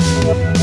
Thank